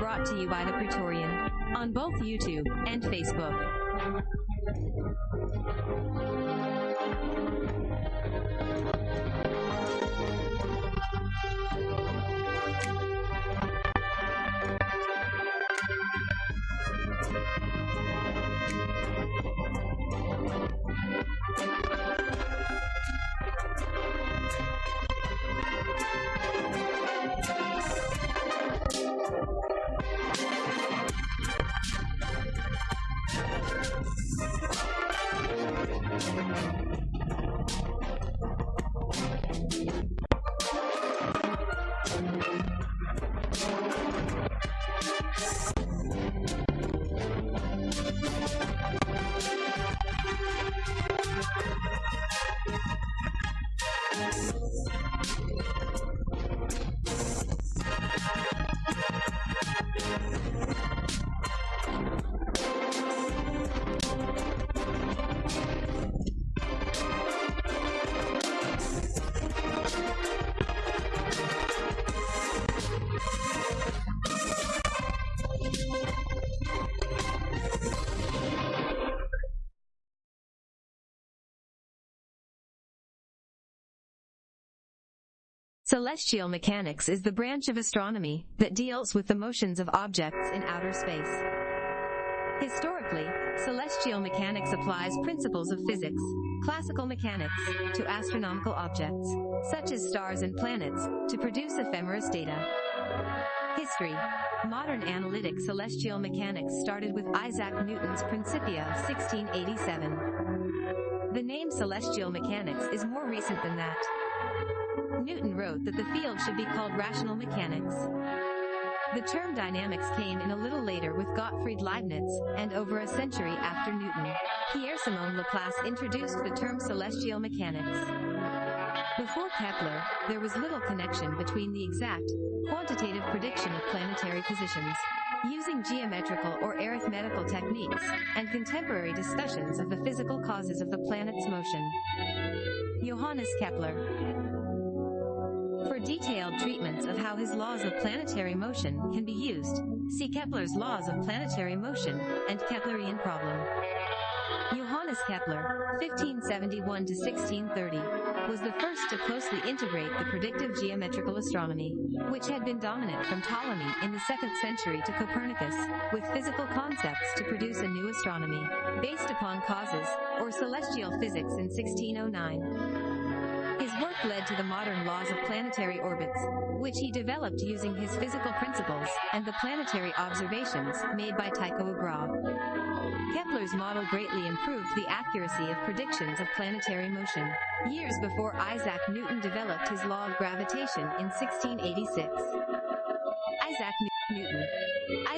Brought to you by the Praetorian on both YouTube and Facebook. Celestial mechanics is the branch of astronomy that deals with the motions of objects in outer space. Historically, celestial mechanics applies principles of physics, classical mechanics, to astronomical objects, such as stars and planets, to produce ephemeris data. History Modern analytic celestial mechanics started with Isaac Newton's Principia of 1687. The name celestial mechanics is more recent than that. Newton wrote that the field should be called rational mechanics. The term dynamics came in a little later with Gottfried Leibniz, and over a century after Newton, Pierre-Simon Laplace introduced the term celestial mechanics. Before Kepler, there was little connection between the exact, quantitative prediction of planetary positions, using geometrical or arithmetical techniques, and contemporary discussions of the physical causes of the planet's motion. Johannes Kepler detailed treatments of how his laws of planetary motion can be used, see Kepler's laws of planetary motion and Keplerian problem. Johannes Kepler, 1571 to 1630, was the first to closely integrate the predictive geometrical astronomy, which had been dominant from Ptolemy in the 2nd century to Copernicus, with physical concepts to produce a new astronomy, based upon causes, or celestial physics in 1609. Led to the modern laws of planetary orbits, which he developed using his physical principles and the planetary observations made by Tycho Brahe. Kepler's model greatly improved the accuracy of predictions of planetary motion, years before Isaac Newton developed his law of gravitation in 1686. Isaac Newton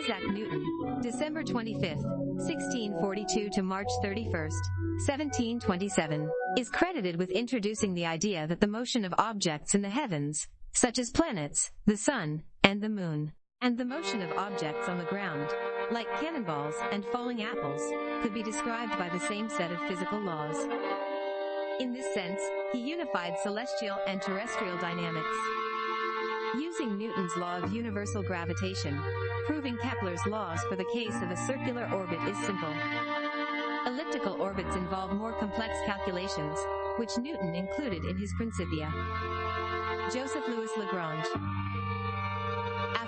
Isaac Newton, December 25, 1642 to March 31, 1727, is credited with introducing the idea that the motion of objects in the heavens, such as planets, the sun, and the moon, and the motion of objects on the ground, like cannonballs and falling apples, could be described by the same set of physical laws. In this sense, he unified celestial and terrestrial dynamics. Using Newton's law of universal gravitation, proving Kepler's laws for the case of a circular orbit is simple. Elliptical orbits involve more complex calculations, which Newton included in his Principia. Joseph Louis Lagrange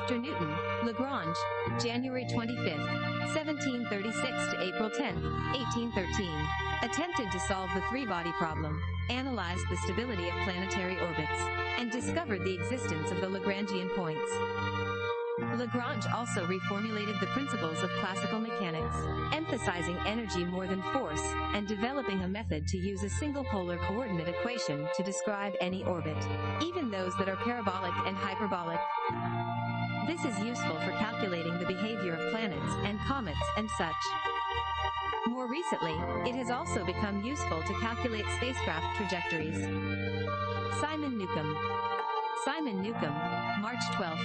After Newton, Lagrange, January 25, 1736 to April 10, 1813, attempted to solve the three-body problem, analyzed the stability of planetary orbits, and discovered the existence of the Lagrangian points. Lagrange also reformulated the principles of classical mechanics, emphasizing energy more than force, and developing a method to use a single polar coordinate equation to describe any orbit, even those that are parabolic and hyperbolic. This is useful for calculating the behavior of planets and comets and such. More recently, it has also become useful to calculate spacecraft trajectories. Simon Newcomb Simon Newcomb, March 12,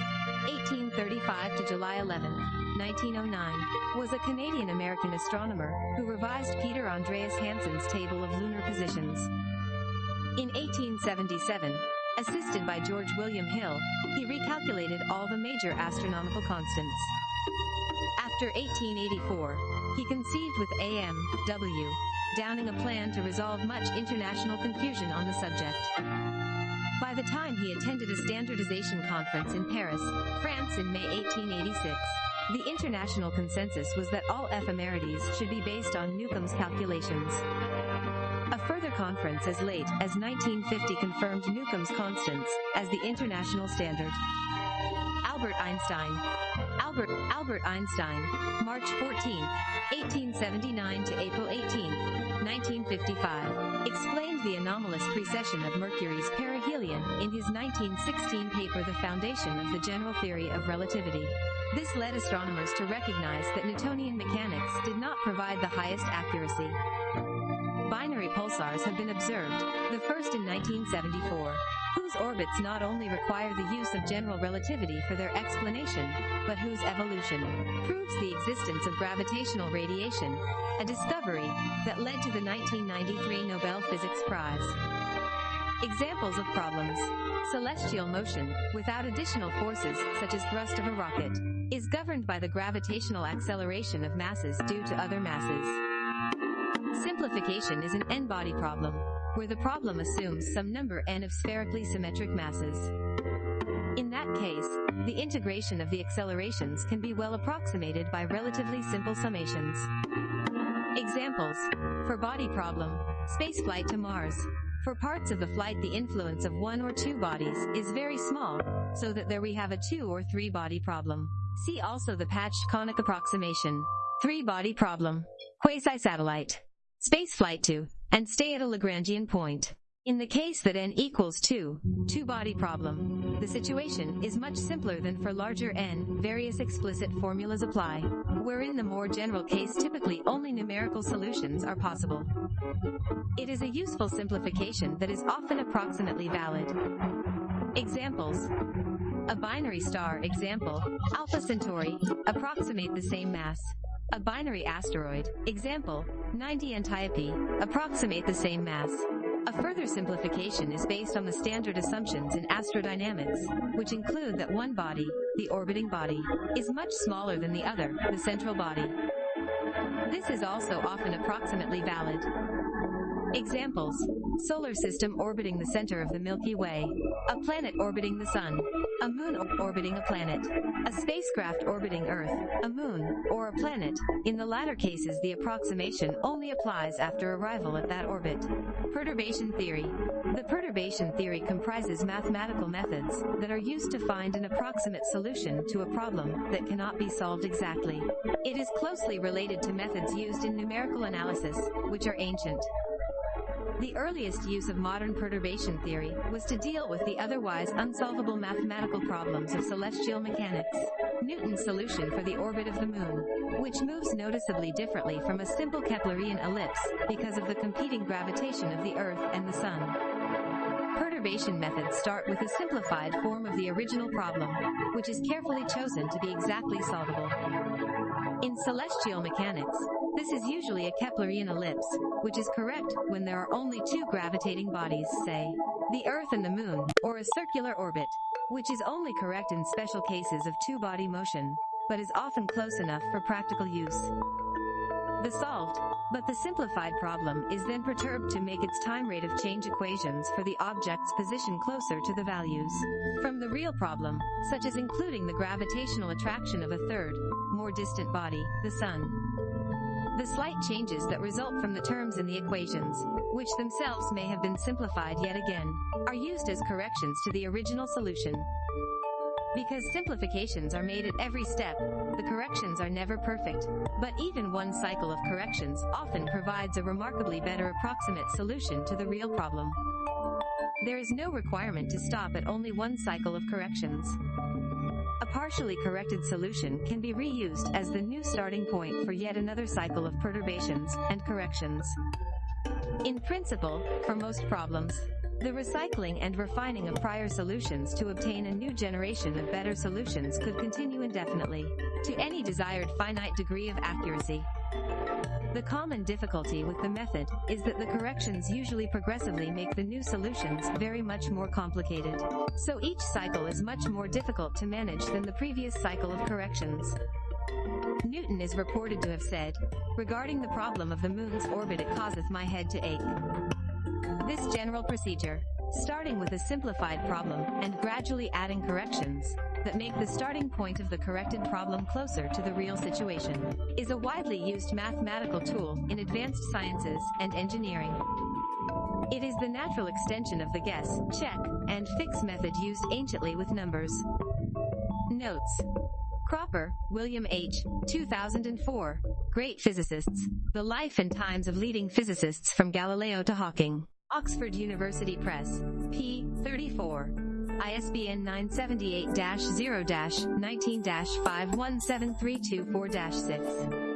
1835 to July 11, 1909, was a Canadian-American astronomer who revised Peter Andreas Hansen's table of lunar positions. In 1877, Assisted by George William Hill, he recalculated all the major astronomical constants. After 1884, he conceived with A.M. W. Downing a plan to resolve much international confusion on the subject. By the time he attended a standardization conference in Paris, France in May 1886, the international consensus was that all ephemerides should be based on Newcomb's calculations. Conference as late as 1950 confirmed Newcomb's constants as the international standard. Albert Einstein. Albert Albert Einstein, March 14, 1879 to April 18, 1955, explained the anomalous precession of Mercury's perihelion in his 1916 paper The Foundation of the General Theory of Relativity. This led astronomers to recognize that Newtonian mechanics did not provide the highest accuracy. Binary pulsars have been observed, the first in 1974, whose orbits not only require the use of general relativity for their explanation, but whose evolution proves the existence of gravitational radiation, a discovery that led to the 1993 Nobel Physics Prize. Examples of problems. Celestial motion, without additional forces such as thrust of a rocket, is governed by the gravitational acceleration of masses due to other masses. Simplification is an n-body problem, where the problem assumes some number n of spherically symmetric masses. In that case, the integration of the accelerations can be well approximated by relatively simple summations. Examples. Four body problem, spaceflight to Mars. For parts of the flight the influence of one or two bodies is very small, so that there we have a two or three body problem. See also the patched conic approximation. Three body problem. Quasi-satellite. Spaceflight to, and stay at a Lagrangian point. In the case that n equals 2, two-body problem, the situation is much simpler than for larger n, various explicit formulas apply, wherein the more general case typically only numerical solutions are possible. It is a useful simplification that is often approximately valid. Examples. A binary star example, Alpha Centauri, approximate the same mass. A binary asteroid, example, 90 Antiope, approximate the same mass. A further simplification is based on the standard assumptions in astrodynamics, which include that one body, the orbiting body, is much smaller than the other, the central body. This is also often approximately valid. Examples. Solar system orbiting the center of the Milky Way. A planet orbiting the sun. A moon orbiting a planet. A spacecraft orbiting Earth, a moon, or a planet. In the latter cases the approximation only applies after arrival at that orbit. Perturbation theory. The perturbation theory comprises mathematical methods that are used to find an approximate solution to a problem that cannot be solved exactly. It is closely related to methods used in numerical analysis, which are ancient. The earliest use of modern perturbation theory was to deal with the otherwise unsolvable mathematical problems of celestial mechanics. Newton's solution for the orbit of the moon, which moves noticeably differently from a simple Keplerian ellipse because of the competing gravitation of the Earth and the Sun. Perturbation methods start with a simplified form of the original problem, which is carefully chosen to be exactly solvable. In celestial mechanics, this is usually a Keplerian ellipse, which is correct when there are only two gravitating bodies, say, the Earth and the Moon, or a circular orbit, which is only correct in special cases of two-body motion, but is often close enough for practical use. The solved, but the simplified problem is then perturbed to make its time rate of change equations for the object's position closer to the values. From the real problem, such as including the gravitational attraction of a third, more distant body, the Sun. The slight changes that result from the terms in the equations, which themselves may have been simplified yet again, are used as corrections to the original solution. Because simplifications are made at every step, the corrections are never perfect, but even one cycle of corrections often provides a remarkably better approximate solution to the real problem. There is no requirement to stop at only one cycle of corrections. Partially corrected solution can be reused as the new starting point for yet another cycle of perturbations and corrections. In principle, for most problems, the recycling and refining of prior solutions to obtain a new generation of better solutions could continue indefinitely, to any desired finite degree of accuracy. The common difficulty with the method is that the corrections usually progressively make the new solutions very much more complicated. So each cycle is much more difficult to manage than the previous cycle of corrections. Newton is reported to have said, regarding the problem of the moon's orbit it causeth my head to ache. This general procedure, starting with a simplified problem and gradually adding corrections, that make the starting point of the corrected problem closer to the real situation, is a widely used mathematical tool in advanced sciences and engineering. It is the natural extension of the guess, check, and fix method used anciently with numbers. Notes. Cropper, William H., 2004. Great Physicists. The Life and Times of Leading Physicists from Galileo to Hawking. Oxford University Press. p. 34. ISBN 978-0-19-517324-6.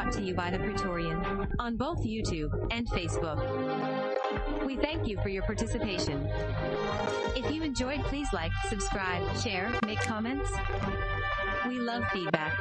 brought to you by The Praetorian on both YouTube and Facebook. We thank you for your participation. If you enjoyed, please like, subscribe, share, make comments. We love feedback.